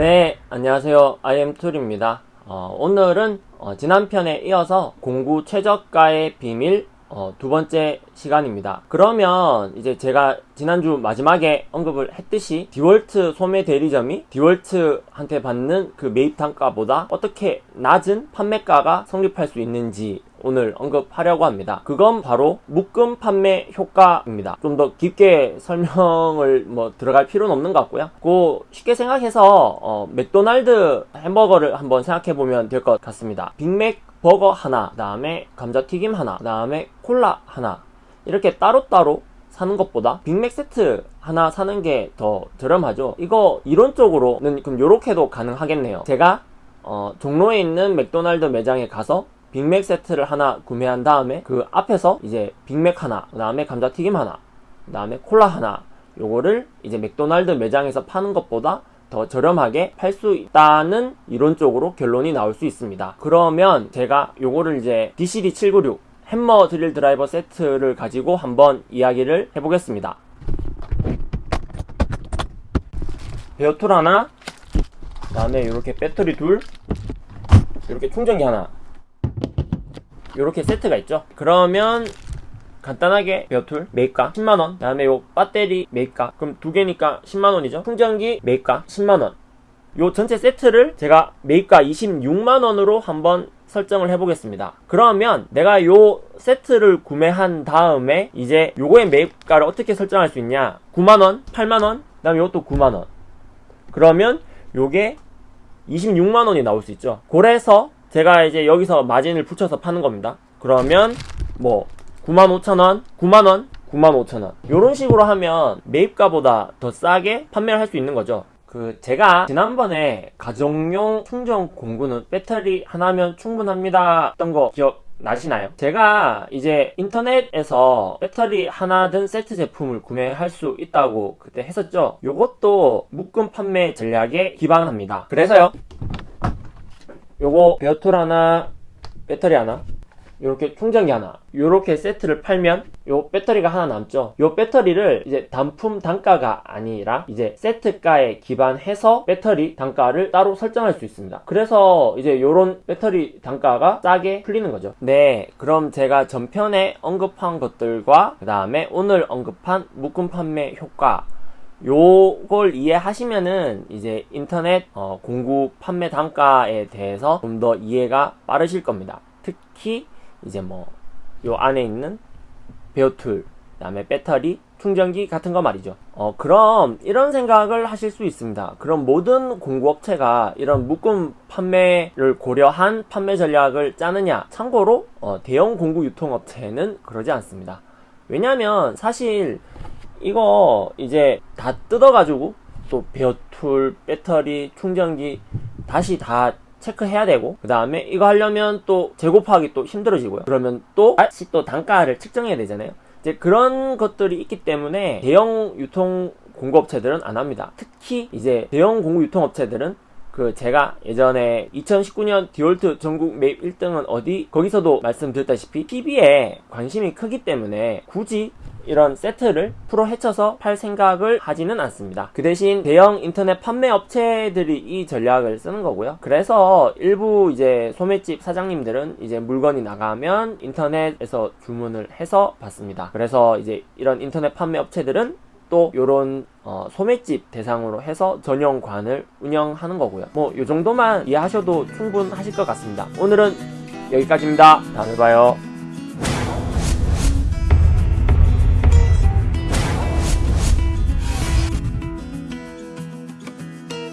네, 안녕하세요. IM툴입니다. 어, 오늘은 어, 지난 편에 이어서 공구 최저가의 비밀 어, 두 번째 시간입니다. 그러면 이제 제가 지난주 마지막에 언급을 했듯이 디월트 소매 대리점이 디월트한테 받는 그 매입 단가보다 어떻게 낮은 판매가가 성립할 수 있는지 오늘 언급하려고 합니다. 그건 바로 묶음 판매 효과입니다. 좀 더 깊게 설명을 뭐 들어갈 필요는 없는 것 같고요. 그 쉽게 생각해서 어, 맥도날드 햄버거를 한번 생각해 보면 될 것 같습니다. 빅맥 버거 하나, 그 다음에 감자튀김 하나, 그 다음에 콜라 하나 이렇게 따로따로 사는 것보다 빅맥 세트 하나 사는 게 더 저렴하죠. 이거 이론적으로는 그럼 요렇게도 가능하겠네요. 제가 어, 종로에 있는 맥도날드 매장에 가서 빅맥 세트를 하나 구매한 다음에 그 앞에서 이제 빅맥 하나, 그 다음에 감자튀김 하나, 그 다음에 콜라 하나 요거를 이제 맥도날드 매장에서 파는 것보다 더 저렴하게 팔 수 있다는 이론적으로 결론이 나올 수 있습니다. 그러면 제가 요거를 이제 DCD796 해머 드릴 드라이버 세트를 가지고 한번 이야기를 해보겠습니다. bare tool 하나, 그 다음에 이렇게 배터리 둘, 이렇게 충전기 하나, 이렇게 세트가 있죠. 그러면 간단하게 bare tool 매입가 10만원. 그 다음에 요 배터리 매입가. 그럼 두 개니까 10만원이죠? 충전기 매입가 10만원. 요 전체 세트를 제가 매입가 26만원으로 한번 설정을 해보겠습니다. 그러면 내가 요 세트를 구매한 다음에 이제 요거의 매입가를 어떻게 설정할 수 있냐? 9만원 8만원 그 다음에 요것도 9만원. 그러면 요게 26만원이 나올 수 있죠? 그래서 제가 이제 여기서 마진을 붙여서 파는 겁니다. 그러면 뭐 95,000원, 9만원, 95,000원. 이런 식으로 하면 매입가보다 더 싸게 판매를 할 수 있는 거죠. 그 제가 지난번에 가정용 충전 공구는 배터리 하나면 충분합니다. 했던 거 기억 나시나요? 제가 이제 인터넷에서 배터리 하나 든 세트 제품을 구매할 수 있다고 그때 했었죠. 요것도 묶음 판매 전략에 기반합니다. 그래서요 요거 베어툴 하나 배터리 하나 이렇게 충전기 하나 이렇게 세트를 팔면 요 배터리가 하나 남죠. 요 배터리를 이제 단품 단가가 아니라 이제 세트가에 기반해서 배터리 단가를 따로 설정할 수 있습니다. 그래서 이제 요런 배터리 단가가 싸게 풀리는 거죠. 네 그럼 제가 전편에 언급한 것들과 그 다음에 오늘 언급한 묶음 판매 효과 요걸 이해하시면은 이제 인터넷 어, 공구 판매 단가에 대해서 좀 더 이해가 빠르실 겁니다. 특히 이제 뭐 요 안에 있는 베어툴 그다음에 배터리 충전기 같은 거 말이죠. 어 그럼 이런 생각을 하실 수 있습니다. 그럼 모든 공구업체가 이런 묶음 판매를 고려한 판매 전략을 짜느냐? 참고로 어, 대형 공구 유통업체는 그러지 않습니다. 왜냐면 사실 이거 이제 다 뜯어가지고 또 베어툴 배터리 충전기 다시 다 체크해야 되고 그 다음에 이거 하려면 또 재고파하기 또 힘들어지고요. 그러면 또 다시 또 단가를 측정해야 되잖아요. 이제 그런 것들이 있기 때문에 대형 유통 공급업체들은 안 합니다. 특히 이제 대형 공급 유통업체들은 그 제가 예전에 2019년 디올트 전국 매입 1등은 어디? 거기서도 말씀드렸다시피 TV에 관심이 크기 때문에 굳이 이런 세트를 풀어 헤쳐서 팔 생각을 하지는 않습니다. 그 대신 대형 인터넷 판매 업체들이 이 전략을 쓰는 거고요. 그래서 일부 이제 소매집 사장님들은 이제 물건이 나가면 인터넷에서 주문을 해서 받습니다. 그래서 이제 이런 인터넷 판매 업체들은 또 요런 어, 소매집 대상으로 해서 전용관을 운영하는 거고요. 뭐 요 정도만 이해하셔도 충분하실 것 같습니다. 오늘은 여기까지입니다. 다음에 봐요.